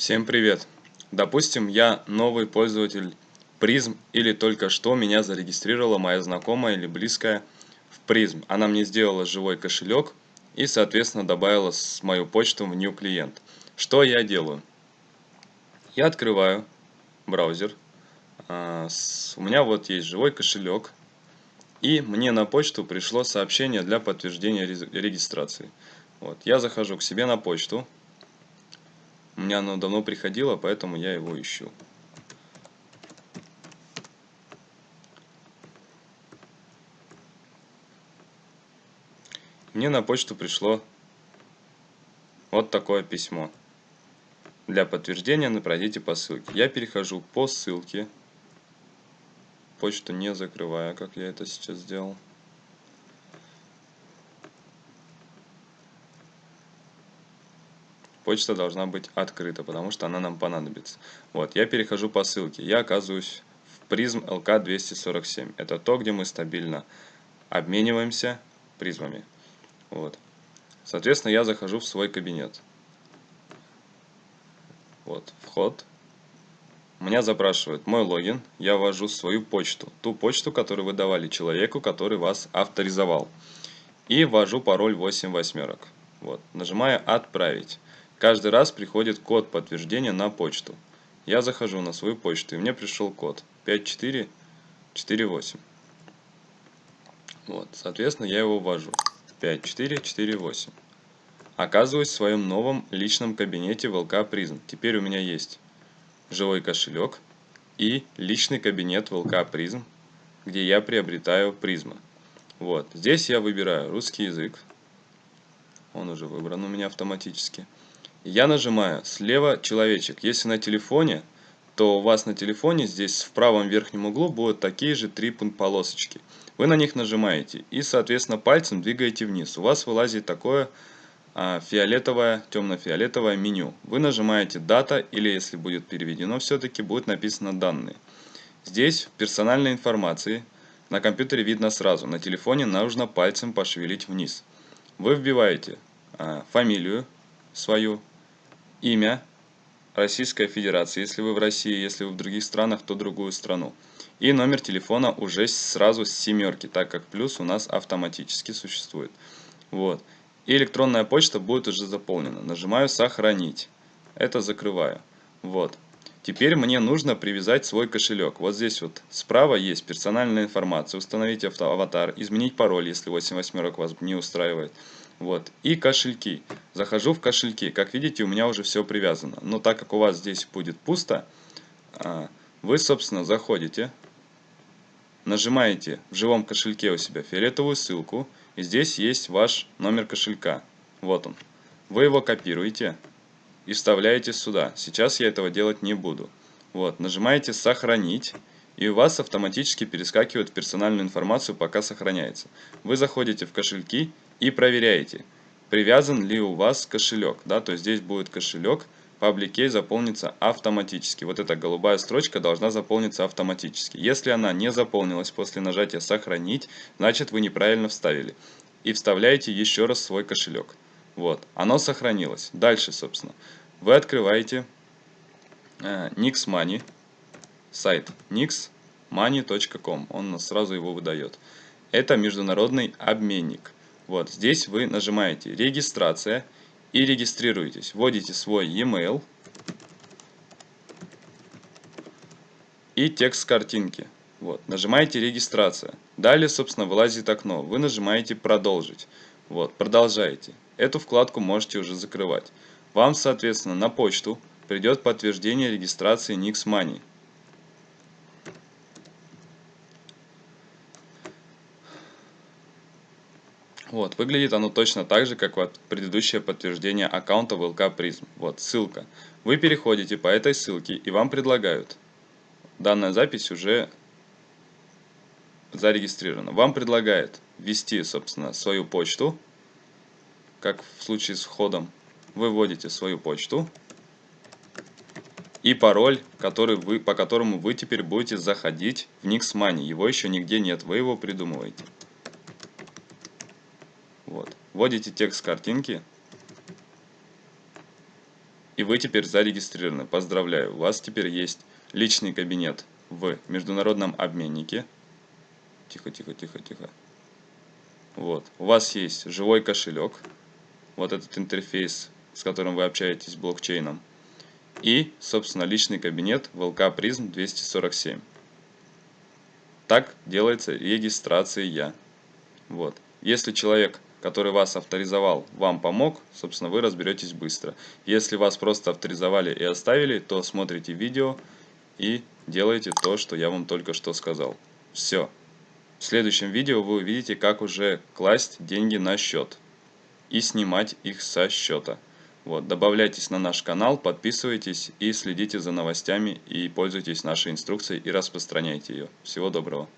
Всем привет! Допустим, я новый пользователь призм или только что меня зарегистрировала моя знакомая или близкая в призм. Она мне сделала живой кошелек и, соответственно, добавила мою почту в new клиент. Что я делаю? Я открываю браузер. А, у меня вот есть живой кошелек. И мне на почту пришло сообщение для подтверждения регистрации. Вот, я захожу к себе на почту. У меня оно давно приходило, поэтому я его ищу. Мне на почту пришло вот такое письмо. Для подтверждения пройдите по ссылке. Я перехожу по ссылке. Почту не закрывая, как я это сейчас сделал. Почта должна быть открыта, потому что она нам понадобится. Вот, я перехожу по ссылке, я оказываюсь в призм LK247. Это то, где мы стабильно обмениваемся призмами. Вот. Соответственно, я захожу в свой кабинет. Вот, вход. Меня запрашивают мой логин, я ввожу свою почту, ту почту, которую вы давали человеку, который вас авторизовал. И ввожу пароль 8 восьмерок. Вот, нажимаю «Отправить». Каждый раз приходит код подтверждения на почту. Я захожу на свою почту, и мне пришел код 5448. Вот, соответственно, я его ввожу. 5448. Оказываюсь в своем новом личном кабинете в ЛК Призм. Теперь у меня есть живой кошелек и личный кабинет в ЛК Призм, где я приобретаю призмы. Вот, здесь я выбираю русский язык. Он уже выбран у меня автоматически. Я нажимаю слева человечек. Если на телефоне, то у вас на телефоне здесь в правом верхнем углу будут такие же три полосочки. Вы на них нажимаете и, соответственно, пальцем двигаете вниз. У вас вылазит такое а, фиолетовое, темно-фиолетовое меню. Вы нажимаете дата или, если будет переведено, все-таки будет написано данные. Здесь персональной информации на компьютере видно сразу. На телефоне нужно пальцем пошевелить вниз. Вы вбиваете а, фамилию свою, имя Российская Федерация, если вы в России, если вы в других странах, то другую страну. И номер телефона уже сразу с семерки, так как плюс у нас автоматически существует. Вот. И электронная почта будет уже заполнена. Нажимаю «Сохранить». Это закрываю. Вот. Теперь мне нужно привязать свой кошелек. Вот здесь вот справа есть персональная информация. Установить аватар, изменить пароль, если 8 восьмерок вас не устраивает. Вот. И кошельки. Захожу в кошельки. Как видите, у меня уже все привязано. Но так как у вас здесь будет пусто, а, вы, собственно, заходите, нажимаете в живом кошельке у себя фиолетовую ссылку, и здесь есть ваш номер кошелька. Вот он. Вы его копируете и вставляете сюда. Сейчас я этого делать не буду. Вот, нажимаете «Сохранить», и у вас автоматически перескакивает персональную информацию, пока сохраняется. Вы заходите в кошельки и проверяете, привязан ли у вас кошелек. Да, то есть здесь будет кошелек, Public заполнится автоматически. Вот эта голубая строчка должна заполниться автоматически. Если она не заполнилась после нажатия «Сохранить», значит вы неправильно вставили. И вставляете еще раз свой кошелек. Вот, оно сохранилось. Дальше, собственно, вы открываете э, NixMoney, сайт nixmoney.com, он сразу его выдает. Это международный обменник. Вот здесь вы нажимаете «Регистрация» и регистрируетесь. Вводите свой e-mail и текст картинки. Вот, нажимаете «Регистрация». Далее, собственно, вылазит окно. Вы нажимаете «Продолжить». Вот, продолжаете. Эту вкладку можете уже закрывать. Вам, соответственно, на почту придет подтверждение регистрации Nix. Вот, выглядит оно точно так же, как вот предыдущее подтверждение аккаунта в LK Prism. Вот, ссылка. Вы переходите по этой ссылке и вам предлагают. Данная запись уже зарегистрирована. Вам предлагает ввести, собственно, свою почту, как в случае с входом. Вы вводите свою почту и пароль, который вы, по которому вы теперь будете заходить в Nix Money. Его еще нигде нет, вы его придумываете. Вводите текст картинки И вы теперь зарегистрированы. Поздравляю, у вас теперь есть личный кабинет в международном обменнике. Тихо, тихо, тихо, тихо. Вот. У вас есть живой кошелек. Вот этот интерфейс, с которым вы общаетесь с блокчейном. И, собственно, личный кабинет VLK Prism 247. Так делается регистрация. Вот. Если человек, который вас авторизовал, вам помог, собственно, вы разберетесь быстро. Если вас просто авторизовали и оставили, то смотрите видео и делаете то, что я вам только что сказал. Все. В следующем видео вы увидите, как уже класть деньги на счет и снимать их со счета. Вот, добавляйтесь на наш канал, подписывайтесь и следите за новостями и пользуйтесь нашей инструкцией и распространяйте ее. Всего доброго.